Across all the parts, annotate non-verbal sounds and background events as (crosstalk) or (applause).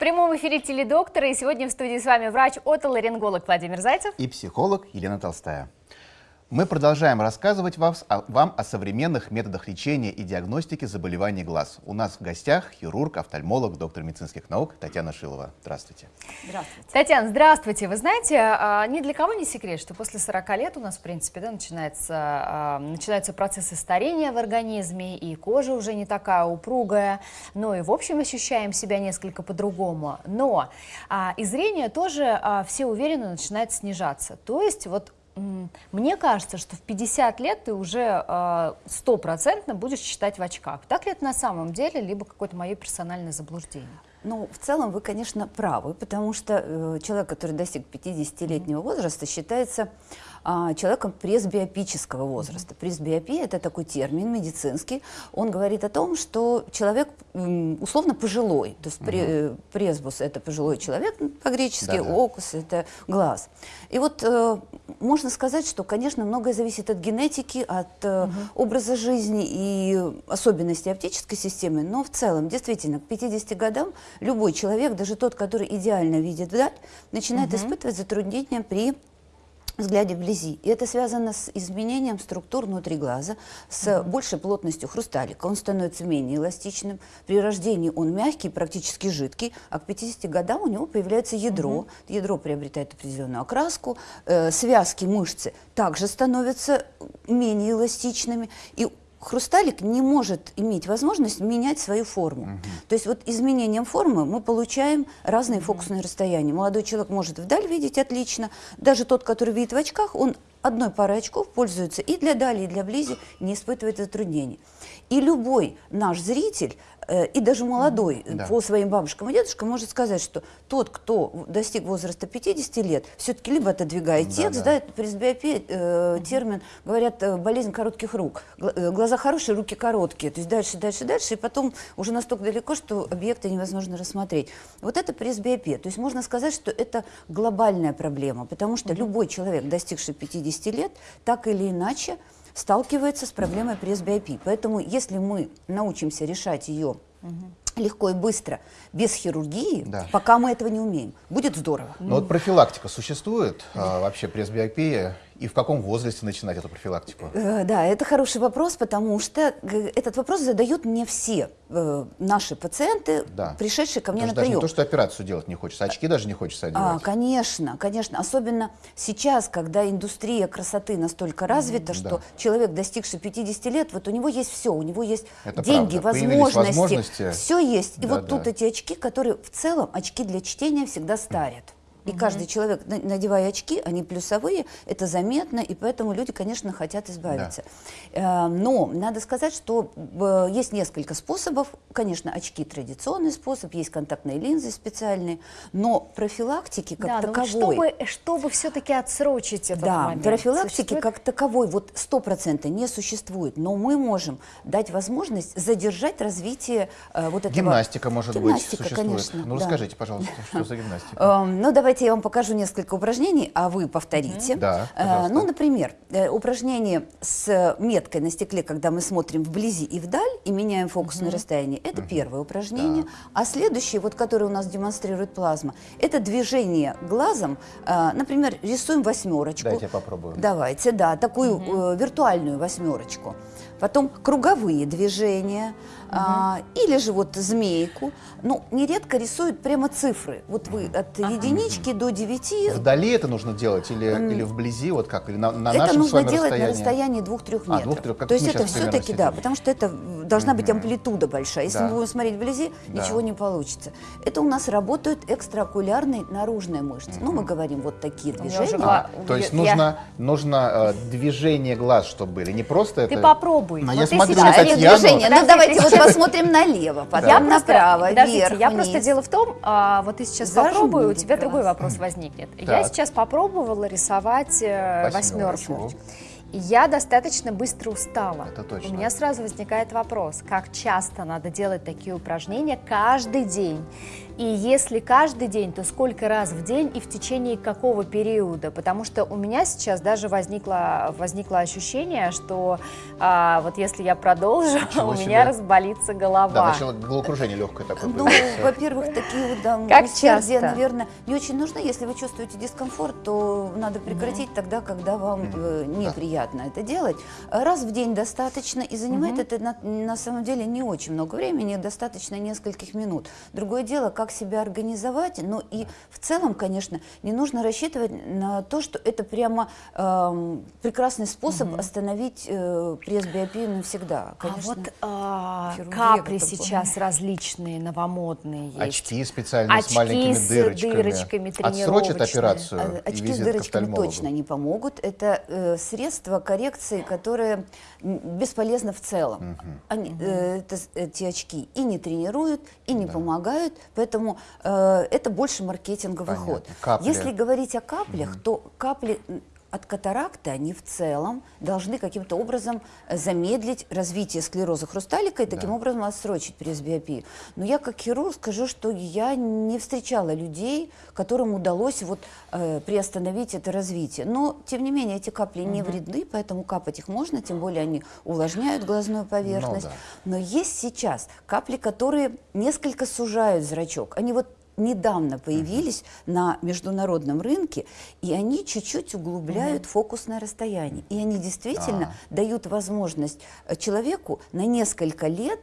прямом эфире теледоктора, и сегодня в студии с вами врач-отоларинголог Владимир Зайцев и психолог Елена Толстая. Мы продолжаем рассказывать вам о, вам о современных методах лечения и диагностики заболеваний глаз. У нас в гостях хирург, офтальмолог, доктор медицинских наук Татьяна Шилова. Здравствуйте. Здравствуйте. Татьяна, здравствуйте. Вы знаете, а, ни для кого не секрет, что после 40 лет у нас, в принципе, да, начинается, а, начинаются процессы старения в организме, и кожа уже не такая упругая, но и в общем ощущаем себя несколько по-другому. Но а, и зрение тоже все уверенно начинает снижаться. То есть вот мне кажется, что в 50 лет ты уже э, стопроцентно будешь читать в очках. Так ли это на самом деле, либо какое-то мое персональное заблуждение? Ну, в целом вы, конечно, правы, потому что э, человек, который достиг 50-летнего возраста, считается а, человеком пресбиопического возраста. Пресбиопия – это такой термин медицинский. Он говорит о том, что человек условно пожилой. То есть угу. пресбус – это пожилой человек по-гречески, да, да. окус – это глаз. И вот э, можно сказать, что, конечно, многое зависит от генетики, от угу. образа жизни и особенностей оптической системы, но в целом, действительно, к 50 годам любой человек, даже тот, который идеально видит вдаль, начинает угу. испытывать затруднения при взгляде вблизи. И это связано с изменением структур внутри глаза, с mm -hmm. большей плотностью хрусталика. Он становится менее эластичным. При рождении он мягкий, практически жидкий, а к 50 годам у него появляется ядро. Mm -hmm. Ядро приобретает определенную окраску, э, связки мышцы также становятся менее эластичными. И хрусталик не может иметь возможность менять свою форму. Угу. То есть вот изменением формы мы получаем разные угу. фокусные расстояния. Молодой человек может вдаль видеть отлично, даже тот, который видит в очках, он одной парой очков пользуется и для дали, и для близи, не испытывает затруднений. И любой наш зритель и даже молодой да. по своим бабушкам и дедушкам может сказать, что тот, кто достиг возраста 50 лет, все-таки либо отодвигает да, текст, да, да это пресбиопия, э, угу. термин, говорят, э, болезнь коротких рук. Э, глаза хорошие, руки короткие, то есть дальше, дальше, дальше, и потом уже настолько далеко, что объекты невозможно рассмотреть. Вот это пресбиопия, то есть можно сказать, что это глобальная проблема, потому что угу. любой человек, достигший 50 лет, так или иначе, сталкивается с проблемой пресбиопии. Поэтому если мы научимся решать ее легко и быстро, без хирургии, да. пока мы этого не умеем, будет здорово. Но вот профилактика существует, а, вообще пресбиопия и в каком возрасте начинать эту профилактику? Э, да, это хороший вопрос, потому что э, этот вопрос задают не все э, наши пациенты, да. пришедшие ко мне Даже на прием. Даже не то, что операцию делать не хочется, очки даже не хочется одевать. А, конечно, конечно. Особенно сейчас, когда индустрия красоты настолько развита, mm что да. человек, достигший 50 лет, вот у него есть все, у него есть это деньги, возможности, возможности, все есть. И да, вот да. тут эти очки, которые в целом очки для чтения всегда старят. И угу. каждый человек, надевая очки, они плюсовые, это заметно, и поэтому люди, конечно, хотят избавиться. Да. Э, но надо сказать, что э, есть несколько способов. Конечно, очки традиционный способ, есть контактные линзы специальные, но профилактики как да, таковой... чтобы, чтобы все-таки отсрочить этот да, момент. профилактики существует? как таковой вот сто процентов не существует, но мы можем дать возможность задержать развитие э, вот этого... Гимнастика, может гимнастика, быть, существует. Конечно, ну, да. расскажите, пожалуйста, что за (laughs) гимнастика? Эм, ну, давайте я вам покажу несколько упражнений, а вы повторите. Да, э, Ну, например, э, упражнение с меткой на стекле, когда мы смотрим вблизи и вдаль и меняем фокусное расстояние, это первое упражнение. А следующее, вот которое у нас демонстрирует плазма, это движение глазом. Э, например, рисуем восьмерочку. Давайте я попробую. Давайте, да, такую виртуальную восьмерочку потом круговые движения, угу. а, или же вот змейку. Ну, нередко рисуют прямо цифры. Вот вы от ага. единички до девяти. Вдали это нужно делать или, mm. или вблизи, вот как, или на, на это нашем нужно делать расстоянии? на расстоянии двух-трех метров. А, двух-трех, То есть это все-таки, да, потому что это должна быть амплитуда большая. Если да. мы будем смотреть вблизи, да. ничего не получится. Это у нас работают экстраокулярные наружные мышцы. Mm. Ну, мы говорим вот такие движения. А, то есть я... нужно, нужно э, движение глаз, чтобы были, не просто Ты это... попробуй попробуй. Но вот я смотрю на Татьяну. Движение. Ну, давайте вот посмотрим налево, потом направо, вверх, я просто дело в том, а, вот ты сейчас попробую, у тебя другой вопрос возникнет. Я сейчас попробовала рисовать э, восьмерку. Я достаточно быстро устала. Это точно. У меня сразу возникает вопрос, как часто надо делать такие упражнения каждый день? И если каждый день, то сколько раз в день и в течение какого периода? Потому что у меня сейчас даже возникло, возникло ощущение, что а, вот если я продолжу, (laughs) Ничего у себе. меня разболится голова. Да, начало головокружение легкое такое Ну, во-первых, такие вот, да, Как часто? наверное, не очень нужно. Если вы чувствуете дискомфорт, то надо прекратить тогда, когда вам э, неприятно это делать. Раз в день достаточно, и занимает это на, на самом деле не очень много времени, достаточно нескольких минут. Другое дело, как себя организовать, но и в целом, конечно, не нужно рассчитывать на то, что это прямо эм, прекрасный способ остановить э, пресс-биопию навсегда. А Конечно. вот а, хирургия капли в этом плане. сейчас различные, новомодные есть. Очки специальные с Очки маленькими с дырочками. дырочками Отсрочат операцию А, Очки с дырочками точно не помогут. Это э, средства коррекции, которые бесполезны в целом. Они, э, это эти очки и не тренируют, и не помогают, поэтому э, это больше маркетинговый Понятно. ход. Капли. Если говорить о каплях, то капли от катаракты, они в целом должны каким-то образом замедлить развитие склероза хрусталика и таким Да. образом отсрочить пресбиопию. Но я как хирург скажу, что я не встречала людей, которым удалось вот, э, приостановить это развитие. Но, тем не менее, эти капли не вредны, поэтому капать их можно, тем более они увлажняют глазную поверхность. да. Но есть сейчас капли, которые несколько сужают зрачок. Они вот недавно появились на международном рынке, и они чуть-чуть углубляют фокусное расстояние. И они действительно дают возможность э, человеку на несколько лет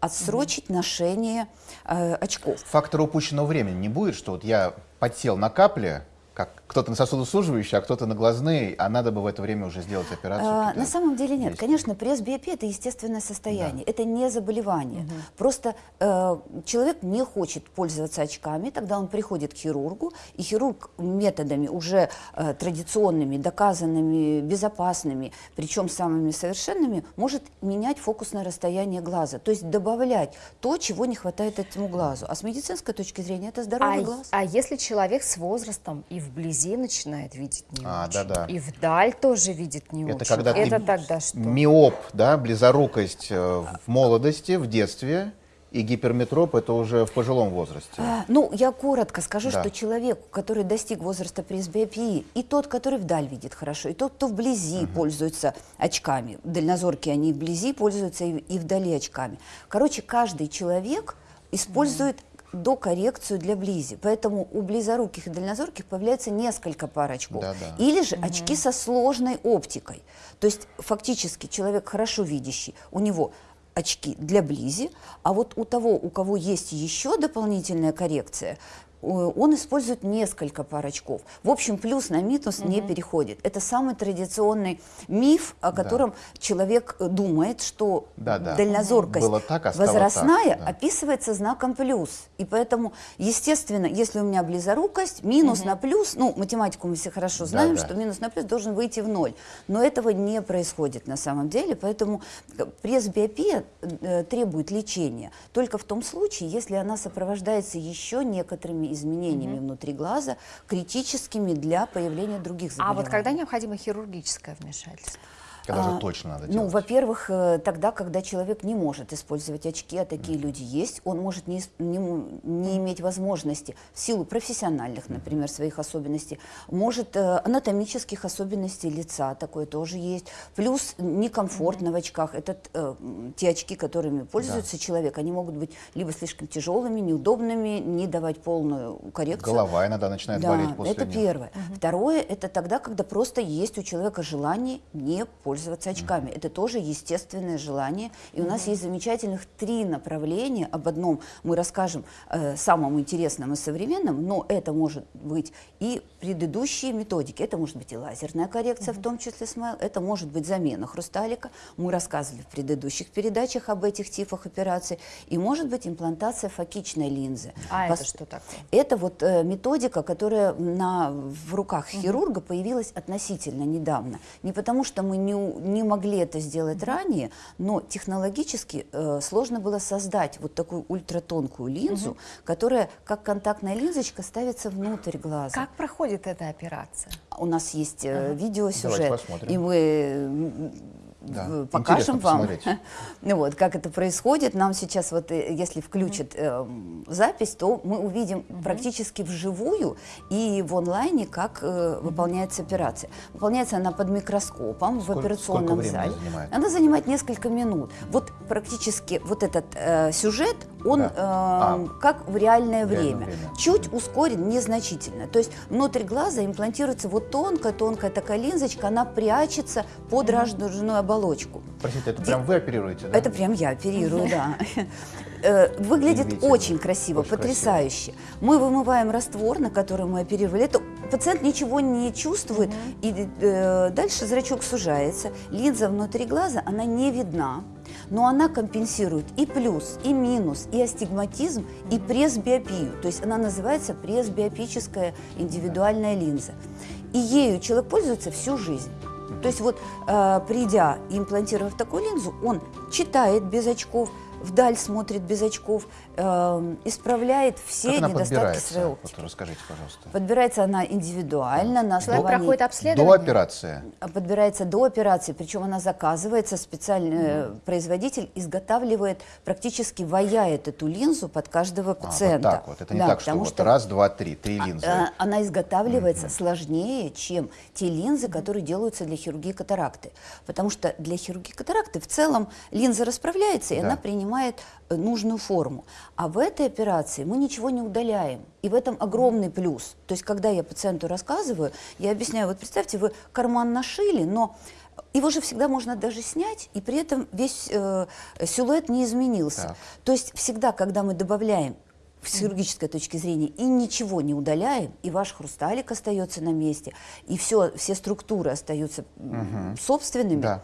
отсрочить ношение э, очков. Фактора упущенного времени. Не будет, что вот я подсел на капли, как кто-то на сосудосуживающий, а кто-то на глазные, а надо бы в это время уже сделать операцию. А, на самом деле нет. действия. Конечно, пресс-биопия это естественное состояние, это не заболевание. Просто э, человек не хочет пользоваться очками, тогда он приходит к хирургу, и хирург методами уже э, традиционными, доказанными, безопасными, причем самыми совершенными, может менять фокусное расстояние глаза, то есть добавлять то, чего не хватает этому глазу. А с медицинской точки зрения это здоровый А, глаз. а если человек с возрастом и вблизи начинает видеть не А, очень, да-да. и вдаль тоже видит не Это очень, когда ты это тогда что? Миоп, да, близорукость э, в молодости, в детстве, и гиперметроп это уже в пожилом возрасте. А, Ну, я коротко скажу, Да. что человек, который достиг возраста пресбиопии, и тот, который вдаль видит хорошо, и тот, кто вблизи пользуется очками, дальнозоркие они вблизи пользуются и, и вдали очками. Короче, каждый человек использует докоррекцию для близи. Поэтому у близоруких и дальнозорких появляется несколько пар очков. Да-да. Или же очки со сложной оптикой. То есть фактически человек хорошо видящий, у него очки для близи, а вот у того, у кого есть еще дополнительная коррекция, он использует несколько пар очков. В общем, плюс на минус не переходит. Это самый традиционный миф, о котором человек э, думает, что Да-да. дальнозоркость Было так, а возрастная так, да. описывается знаком плюс. И поэтому, естественно, если у меня близорукость, минус на плюс, ну, математику мы все хорошо знаем, Да-да. что минус на плюс должен выйти в ноль. Но этого не происходит на самом деле, поэтому э, пресс-биопия э, требует лечения только в том случае, если она сопровождается еще некоторыми изменениями внутри глаза, критическими для появления других А заболеваний. вот когда необходимо хирургическое вмешательство? Когда же А, точно надо Ну, делать? во-первых, э, тогда, когда человек не может использовать очки, а такие люди есть, он может не, не не иметь возможности в силу профессиональных, например, своих особенностей, может э, анатомических особенностей лица, такое тоже есть. Плюс некомфортно в очках. Это э, те очки, которыми пользуется человек, они могут быть либо слишком тяжелыми, неудобными, не давать полную коррекцию. Голова иногда начинает Да, болеть после это них. первое. Второе, это тогда, когда просто есть у человека желание не пользоваться очками. Это тоже естественное желание. И у нас есть замечательных три направления. Об одном мы расскажем э, самом интересном и современном, но это может быть и предыдущие методики. Это может быть и лазерная коррекция, в том числе смайл. Это может быть замена хрусталика. Мы рассказывали в предыдущих передачах об этих типах операций. И может быть имплантация фокичной линзы. А Пос- это что такое? это вот э, методика, которая на, в руках хирурга появилась относительно недавно. Не потому, что мы не, ну, не могли это сделать ранее, но технологически э, сложно было создать вот такую ультратонкую линзу, которая как контактная линзочка ставится внутрь глаза. Как проходит эта операция? У нас есть э, видеосюжет, посмотрим. и мы Да, в- интересно покажем вам, посмотреть. ну (laughs) вот, как это происходит. Нам сейчас вот, э, если включат э, запись, то мы увидим практически вживую и в онлайне, как э, выполняется операция. Выполняется она под микроскопом в Сколько- операционном сколько времени зале. занимает? Она занимает несколько минут. Вот практически вот этот э, сюжет, он Да. э, А. как в реальное реальное время. время. Чуть ускорен незначительно. То есть внутрь глаза имплантируется вот тонкая-тонкая такая линзочка, она прячется под радужную оболочку. Простите, это прям вы оперируете, да? Это прям я оперирую, да. (laughs) Э, Выглядит очень красиво, потрясающе. Мы вымываем раствор, на который мы оперировали. Это пациент ничего не чувствует, и э, дальше зрачок сужается. Линза внутри глаза, она не видна, но она компенсирует и плюс, и минус, и астигматизм, и пресбиопию. То есть она называется пресбиопическая индивидуальная линза. И ею человек пользуется всю жизнь. То есть вот, э, придя и имплантировав такую линзу, он читает без очков, вдаль смотрит без очков, э, исправляет все Как она недостатки своей Вот расскажите, пожалуйста. Подбирается она индивидуально на Человек проходит До обследование? операции. Подбирается до операции, причем она заказывается, специальный э, производитель изготавливает, практически ваяет эту линзу под каждого А, вот пациента. так вот. Это не Да, так, что потому вот раз, два, три, три линзы. а, Она изготавливается сложнее, чем те линзы, которые делаются для хирургии катаракты. Потому что для хирургии катаракты в целом линза расправляется, и Да. она принимает э, нужную форму. А в этой операции мы ничего не удаляем. И в этом огромный плюс. То есть, когда я пациенту рассказываю, я объясняю, вот представьте, вы карман нашили, но его же всегда можно даже снять, и при этом весь э, силуэт не изменился. Так. То есть всегда, когда мы добавляем с хирургической точки зрения и ничего не удаляем, и ваш хрусталик остается на месте, и все, все структуры остаются м, собственными, Да.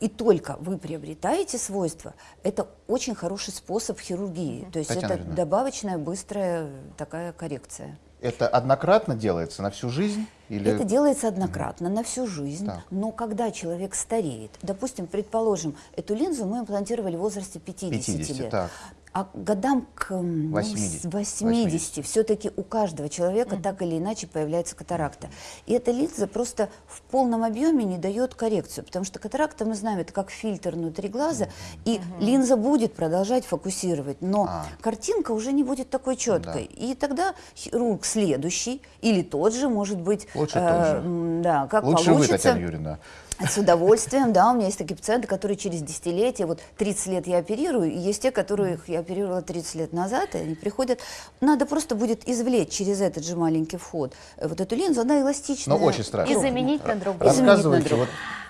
И только вы приобретаете свойства, это очень хороший способ хирургии. То есть Татьяна это Юрьевна. добавочная, быстрая такая коррекция. Это однократно делается на всю жизнь? Или... Это делается однократно, на всю жизнь, Так. но когда человек стареет, допустим, предположим, эту линзу мы имплантировали в возрасте 50, 50, лет, так. А годам к м, ну, 80. с 80, все-таки у каждого человека так или иначе появляется катаракта. И эта линза просто в полном объеме не дает коррекцию, потому что катаракта, мы знаем, это как фильтр внутри глаза, и линза будет продолжать фокусировать, но А. картинка уже не будет такой четкой. И тогда хирург следующий или тот же, может быть, Лучше тот же. да, как Лучше вы, получится. Татьяна Юрьевна. С удовольствием, да, у меня есть такие пациенты, которые через десятилетия, вот 30 лет я оперирую, и есть те, которых я оперировала 30 лет назад, и они приходят, надо просто будет извлечь через этот же маленький вход э, вот эту линзу, она эластичная. Но очень страшно. И заменить на другую. Заменить на Рассказывайте, другую. вот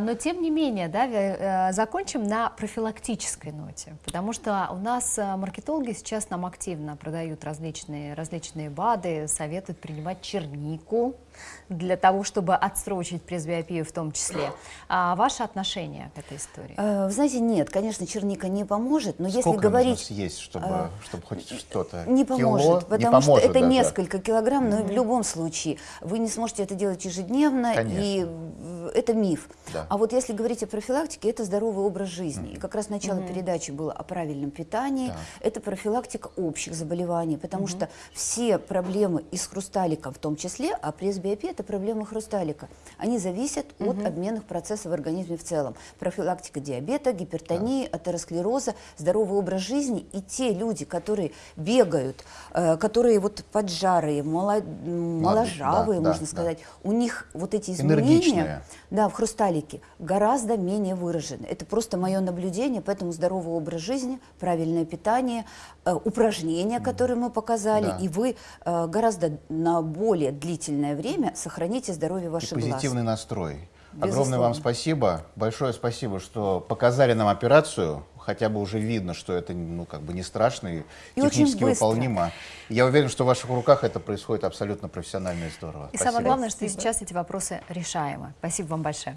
Но тем не менее, да, э, закончим на профилактической ноте, потому что у нас э, маркетологи сейчас нам активно продают различные, различные БАДы, советуют принимать чернику для того, чтобы отсрочить пресбиопию в том числе. А ваше отношение к этой истории? Э, Вы знаете, нет, конечно, черника не поможет, но если сколько говорить... нужно съесть, чтобы, чтобы хоть что-то? Не Кило? поможет, потому не что поможет это даже. несколько килограмм, но в любом случае вы не сможете это делать ежедневно, и Конечно. э, это миф. Да. А вот если говорить о профилактике, это здоровый образ жизни. И как раз начало передачи было о правильном питании, Так. это профилактика общих заболеваний, потому что все проблемы и с хрусталиком в том числе, а пресбиопия – это проблемы хрусталика, они зависят от обменных процессов в организме в целом. Профилактика диабета, гипертонии, атеросклероза, здоровый образ жизни и те люди, которые бегают, э, которые вот поджарые, моло- м, моложавые, да, можно да. сказать, у них вот эти изменения Энергичные. да, в хрусталике гораздо менее выражены. Это просто мое наблюдение, поэтому здоровый образ жизни, правильное питание, э, упражнения, которые мы показали, Да. и вы э, гораздо на более длительное время сохраните здоровье И ваших глаз. позитивный настрой. Безусловно. Огромное вам спасибо. Большое спасибо, что показали нам операцию. Хотя бы уже видно, что это ну, как бы не страшно и, И технически выполнимо. Я уверен, что в ваших руках это происходит абсолютно профессионально и здорово. И Спасибо. самое главное, что сейчас эти вопросы решаемы. Спасибо вам большое.